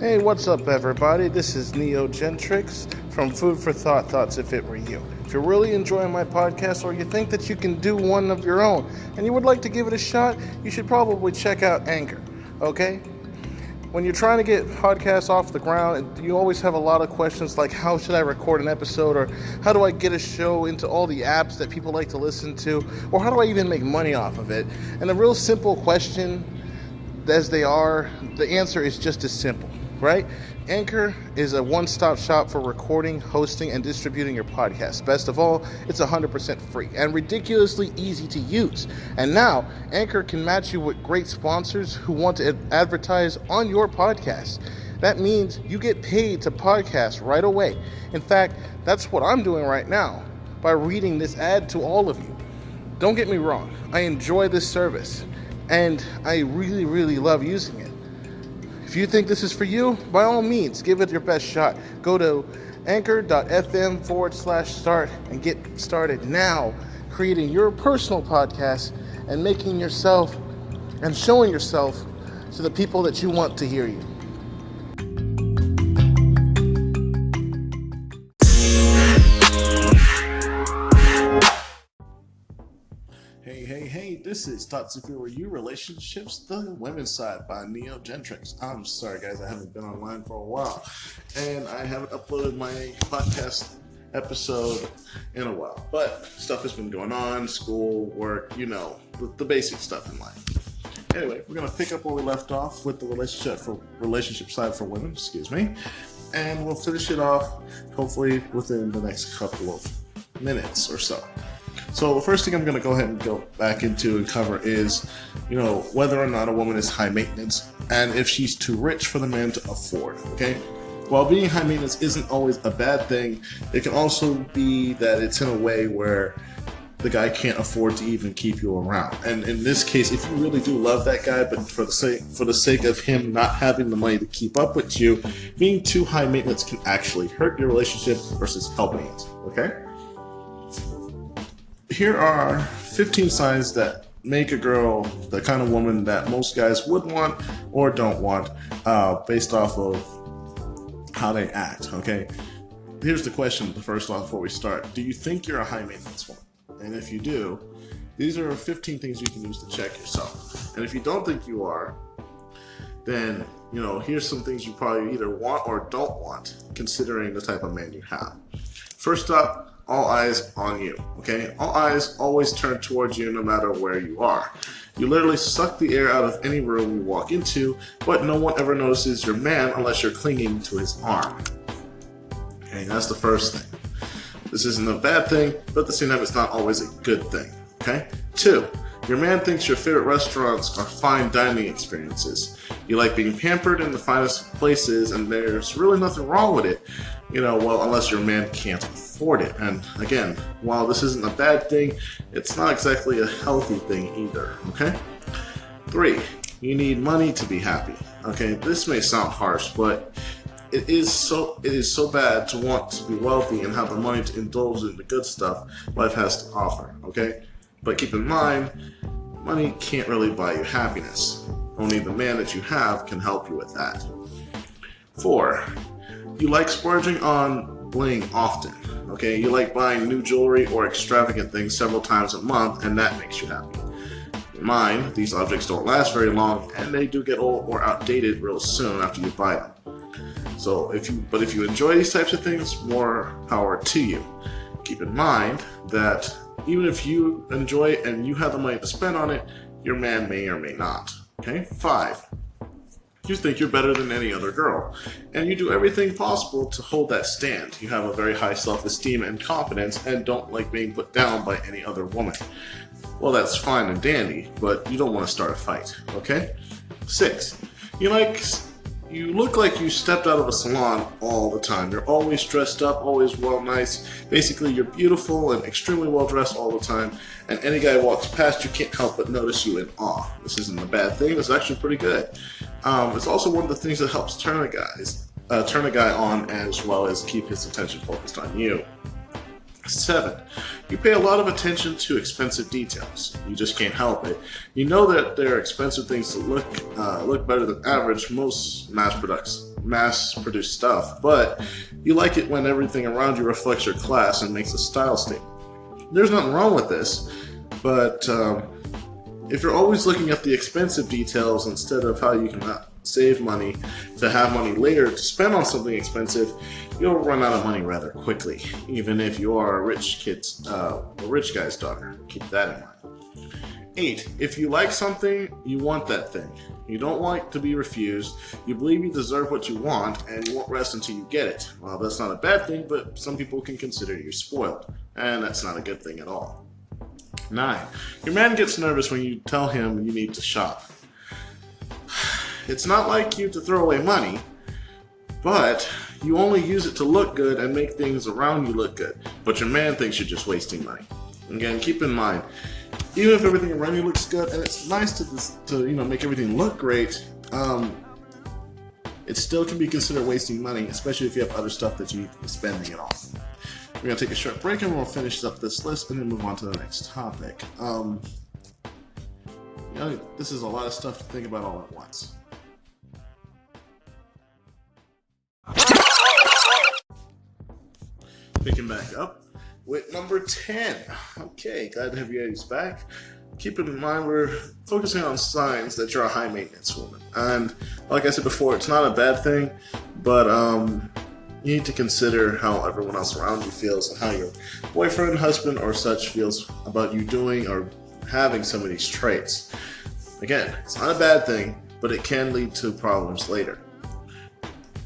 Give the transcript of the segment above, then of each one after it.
Hey, what's up, everybody? This is Neo Gentrix from Food for Thought Thoughts If It Were You. If you're really enjoying my podcast or you think that you can do one of your own and you would like to give it a shot, you should probably check out Anchor, okay? When you're trying to get podcasts off the ground, you always have a lot of questions like how should I record an episode or how do I get a show into all the apps that people like to listen to or how do I even make money off of it? And a real simple question as they are, the answer is just as simple right? Anchor is a one stop shop for recording, hosting, and distributing your podcast. Best of all, it's 100% free and ridiculously easy to use. And now, Anchor can match you with great sponsors who want to advertise on your podcast. That means you get paid to podcast right away. In fact, that's what I'm doing right now by reading this ad to all of you. Don't get me wrong, I enjoy this service and I really, really love using it. If you think this is for you, by all means, give it your best shot. Go to anchor.fm forward slash start and get started now creating your personal podcast and making yourself and showing yourself to the people that you want to hear you. This is Thoughts If Were You Relationships, the Women's Side by Neo Gentrix. I'm sorry, guys, I haven't been online for a while, and I haven't uploaded my podcast episode in a while. But stuff has been going on school, work, you know, the, the basic stuff in life. Anyway, we're going to pick up where we left off with the relationship for relationship side for women, excuse me, and we'll finish it off hopefully within the next couple of minutes or so. So the first thing I'm going to go ahead and go back into and cover is, you know, whether or not a woman is high maintenance and if she's too rich for the man to afford. Okay. While being high maintenance isn't always a bad thing, it can also be that it's in a way where the guy can't afford to even keep you around. And in this case, if you really do love that guy, but for the sake for the sake of him not having the money to keep up with you, being too high maintenance can actually hurt your relationship versus helping it. Okay here are 15 signs that make a girl the kind of woman that most guys would want or don't want uh, based off of how they act, okay? Here's the question, first off, before we start. Do you think you're a high maintenance woman? And if you do, these are 15 things you can use to check yourself. And if you don't think you are, then, you know, here's some things you probably either want or don't want, considering the type of man you have. First up, all eyes on you, okay? All eyes always turn towards you no matter where you are. You literally suck the air out of any room you walk into, but no one ever notices your man unless you're clinging to his arm. Okay, that's the first thing. This isn't a bad thing, but at the same time, it's not always a good thing, okay? Two, your man thinks your favorite restaurants are fine dining experiences. You like being pampered in the finest places, and there's really nothing wrong with it, you know, well, unless your man can't afford it. And again, while this isn't a bad thing, it's not exactly a healthy thing either, okay? Three, you need money to be happy. Okay, this may sound harsh, but it is so it is so bad to want to be wealthy and have the money to indulge in the good stuff life has to offer. Okay, but keep in mind, money can't really buy you happiness. Only the man that you have can help you with that. Four, you like splurging on bling often. Okay, you like buying new jewelry or extravagant things several times a month, and that makes you happy. In mind, these objects don't last very long, and they do get old or outdated real soon after you buy them. So, if you but if you enjoy these types of things, more power to you. Keep in mind that even if you enjoy it and you have the money to spend on it, your man may or may not. Okay, five. You think you're better than any other girl, and you do everything possible to hold that stand. You have a very high self esteem and confidence, and don't like being put down by any other woman. Well, that's fine and dandy, but you don't want to start a fight, okay? Six, you like you look like you stepped out of a salon all the time. You're always dressed up, always well nice. Basically, you're beautiful and extremely well dressed all the time. And any guy walks past you can't help but notice you in awe. This isn't a bad thing. It's actually pretty good. Um, it's also one of the things that helps turn a guy, uh, turn a guy on as well as keep his attention focused on you. Seven, you pay a lot of attention to expensive details. You just can't help it. You know that there are expensive things that look uh, look better than average most mass products mass produced stuff, but you like it when everything around you reflects your class and makes a style statement. There's nothing wrong with this, but um, if you're always looking at the expensive details instead of how you can uh, save money to have money later to spend on something expensive, you'll run out of money rather quickly, even if you are a rich kid's, uh, a rich guy's daughter. Keep that in mind. Eight, if you like something, you want that thing. You don't like to be refused. You believe you deserve what you want, and you won't rest until you get it. Well, that's not a bad thing, but some people can consider you spoiled, and that's not a good thing at all. Nine, your man gets nervous when you tell him you need to shop. It's not like you to throw away money, but you only use it to look good and make things around you look good. But your man thinks you're just wasting money. Again, keep in mind, even if everything around you looks good and it's nice to, to you know make everything look great, um, it still can be considered wasting money, especially if you have other stuff that you need to be spending it on. We're gonna take a short break and we'll finish up this list and then move on to the next topic. Um, you know, this is a lot of stuff to think about all at once. Picking back up with number 10. Okay, glad to have you guys back. Keep in mind we're focusing on signs that you're a high maintenance woman. And like I said before, it's not a bad thing, but um, you need to consider how everyone else around you feels and how your boyfriend, husband, or such feels about you doing or having some of these traits. Again, it's not a bad thing, but it can lead to problems later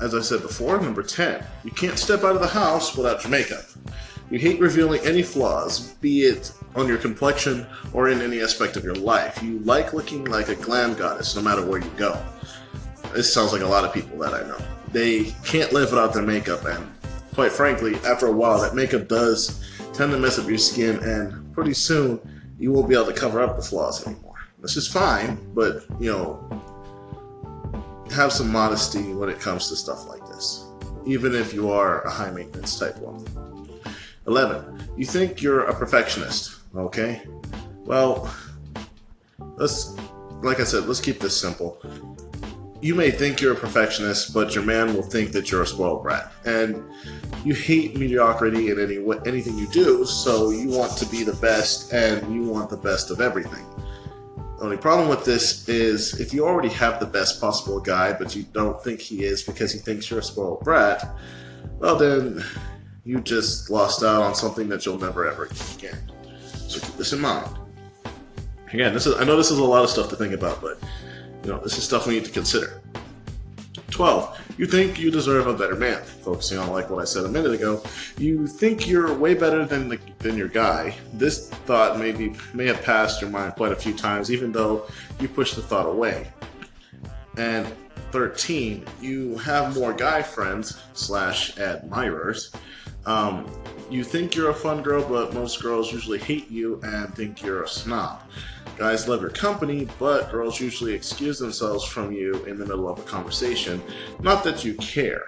as I said before, number 10, you can't step out of the house without your makeup. You hate revealing any flaws, be it on your complexion or in any aspect of your life. You like looking like a glam goddess no matter where you go. This sounds like a lot of people that I know. They can't live without their makeup, and quite frankly, after a while, that makeup does tend to mess up your skin, and pretty soon you won't be able to cover up the flaws anymore. This is fine, but you know, have some modesty when it comes to stuff like this, even if you are a high maintenance type woman. 11. You think you're a perfectionist, okay? Well, let's, like I said, let's keep this simple. You may think you're a perfectionist, but your man will think that you're a spoiled brat. And you hate mediocrity in any anything you do, so you want to be the best and you want the best of everything. Only problem with this is if you already have the best possible guy, but you don't think he is because he thinks you're a spoiled brat, well then you just lost out on something that you'll never ever get again. So keep this in mind. Again, this is I know this is a lot of stuff to think about, but you know this is stuff we need to consider. 12. You think you deserve a better man. Focusing on like what I said a minute ago, you think you're way better than the, than your guy. This thought may be may have passed your mind quite a few times, even though you push the thought away. And 13, you have more guy friends slash admirers. Um, you think you're a fun girl, but most girls usually hate you and think you're a snob. Guys love your company, but girls usually excuse themselves from you in the middle of a conversation. Not that you care.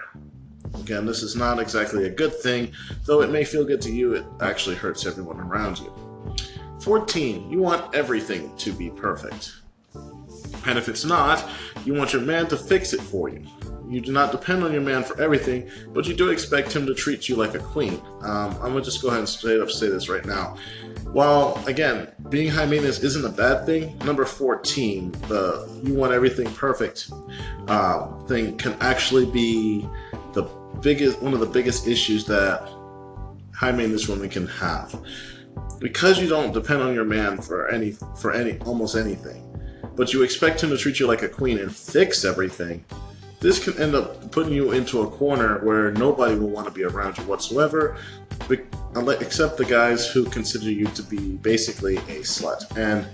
Again, this is not exactly a good thing, though it may feel good to you, it actually hurts everyone around you. 14. You want everything to be perfect. And if it's not, you want your man to fix it for you. You do not depend on your man for everything, but you do expect him to treat you like a queen. Um, I'm gonna just go ahead and straight up say this right now. While again, being high maintenance isn't a bad thing, number 14, the you want everything perfect um, thing can actually be the biggest one of the biggest issues that high maintenance women can have. Because you don't depend on your man for any for any almost anything, but you expect him to treat you like a queen and fix everything, this can end up putting you into a corner where nobody will want to be around you whatsoever, except the guys who consider you to be basically a slut. And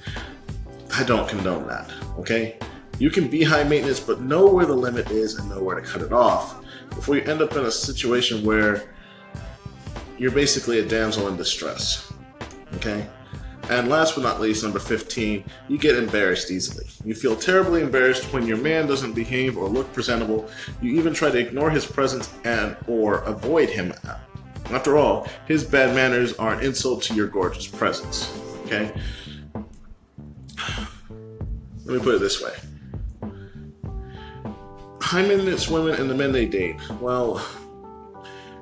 I don't condone that, okay? You can be high maintenance, but know where the limit is and know where to cut it off before you end up in a situation where you're basically a damsel in distress, okay? And last but not least, number 15, you get embarrassed easily. You feel terribly embarrassed when your man doesn't behave or look presentable. You even try to ignore his presence and or avoid him After all, his bad manners are an insult to your gorgeous presence. Okay? Let me put it this way. High maintenance women and the men they date. Well,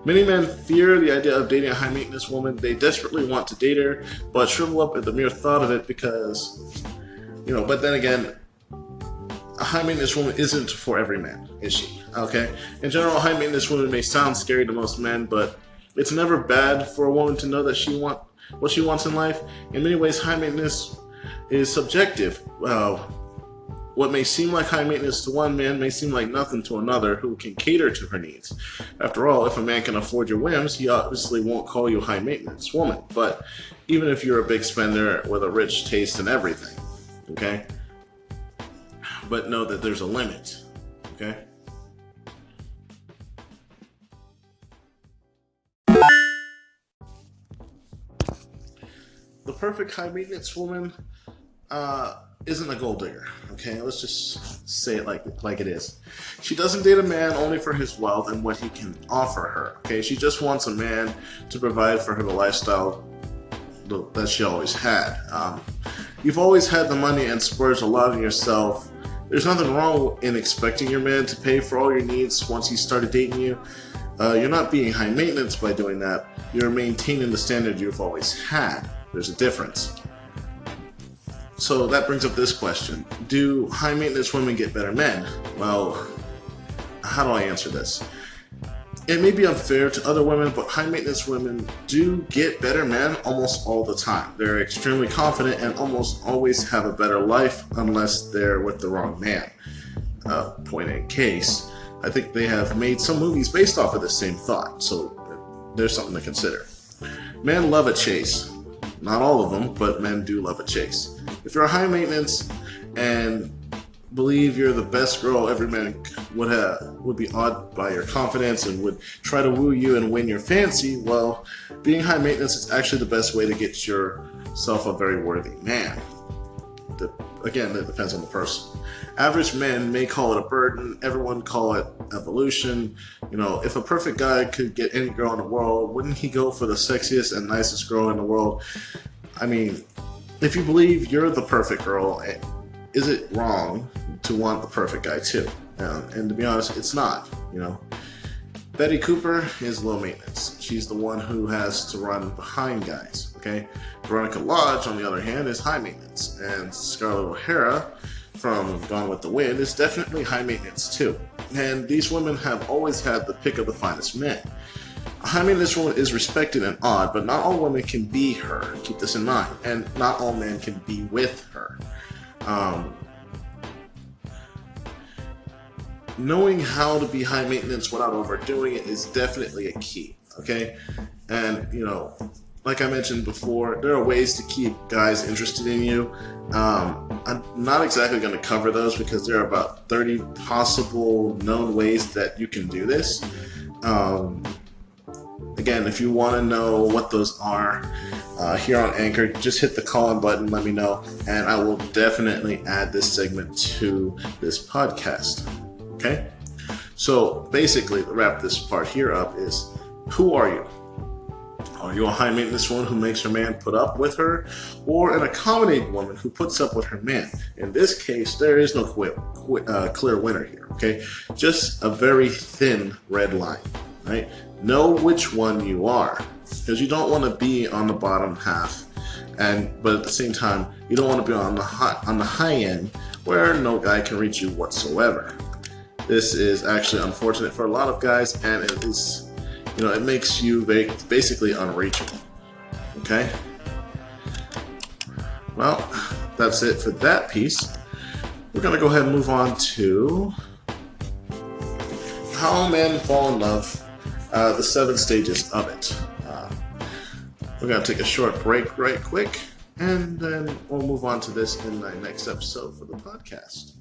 many men fear the idea of dating a high maintenance woman. They desperately want to date her, but shrivel up at the mere thought of it because, you know, but then again, a high maintenance woman isn't for every man, is she? Okay? In general, high maintenance woman may sound scary to most men, but it's never bad for a woman to know that she want what she wants in life. In many ways, high maintenance is subjective. Uh, what may seem like high maintenance to one man may seem like nothing to another who can cater to her needs. After all, if a man can afford your whims, he obviously won't call you high maintenance woman. But even if you're a big spender with a rich taste in everything, okay? But know that there's a limit, okay? The perfect high maintenance woman uh, isn't a gold digger. Okay, let's just say it like like it is. She doesn't date a man only for his wealth and what he can offer her. Okay, she just wants a man to provide for her the lifestyle that she always had. Um, you've always had the money and splurged a lot on yourself. There's nothing wrong in expecting your man to pay for all your needs once he started dating you. Uh, you're not being high maintenance by doing that. You're maintaining the standard you've always had. There's a difference. So that brings up this question. Do high maintenance women get better men? Well, how do I answer this? It may be unfair to other women, but high maintenance women do get better men almost all the time. They're extremely confident and almost always have a better life unless they're with the wrong man. Uh, point in case, I think they have made some movies based off of the same thought, so there's something to consider. Men love a chase. Not all of them, but men do love a chase. If you're high maintenance and believe you're the best girl every man would have would be awed by your confidence and would try to woo you and win your fancy, well, being high maintenance is actually the best way to get yourself a very worthy man. The, again, it depends on the person. Average men may call it a burden. Everyone call it evolution. You know, if a perfect guy could get any girl in the world, wouldn't he go for the sexiest and nicest girl in the world? I mean, if you believe you're the perfect girl, eh, is it wrong to want the perfect guy too? and to be honest, it's not, you know. Betty Cooper is low maintenance. She's the one who has to run behind guys, okay? Veronica Lodge, on the other hand, is high maintenance. And Scarlett O'Hara from Gone with the Wind is definitely high maintenance too. And these women have always had the pick of the finest men. Mean, this woman is respected and awed, but not all women can be her. Keep this in mind. And not all men can be with her. Um, knowing how to be high maintenance without overdoing it is definitely a key. Okay. And, you know, like I mentioned before, there are ways to keep guys interested in you. Um, I'm not exactly going to cover those because there are about 30 possible known ways that you can do this. Um, Again, if you want to know what those are uh, here on Anchor, just hit the call button, let me know, and I will definitely add this segment to this podcast. Okay? So basically, to wrap this part here up is who are you? Are you a high maintenance woman who makes her man put up with her, or an accommodating woman who puts up with her man? In this case, there is no uh, clear winner here, okay? Just a very thin red line, right? Know which one you are because you don't want to be on the bottom half and but at the same time you don't want to be on the high, on the high end where no guy can reach you whatsoever. This is actually unfortunate for a lot of guys and it is you know it makes you basically unreachable okay? Well that's it for that piece. We're gonna go ahead and move on to how men fall in love uh, the seven stages of it. Uh, we're going to take a short break right quick, and then we'll move on to this in the next episode for the podcast.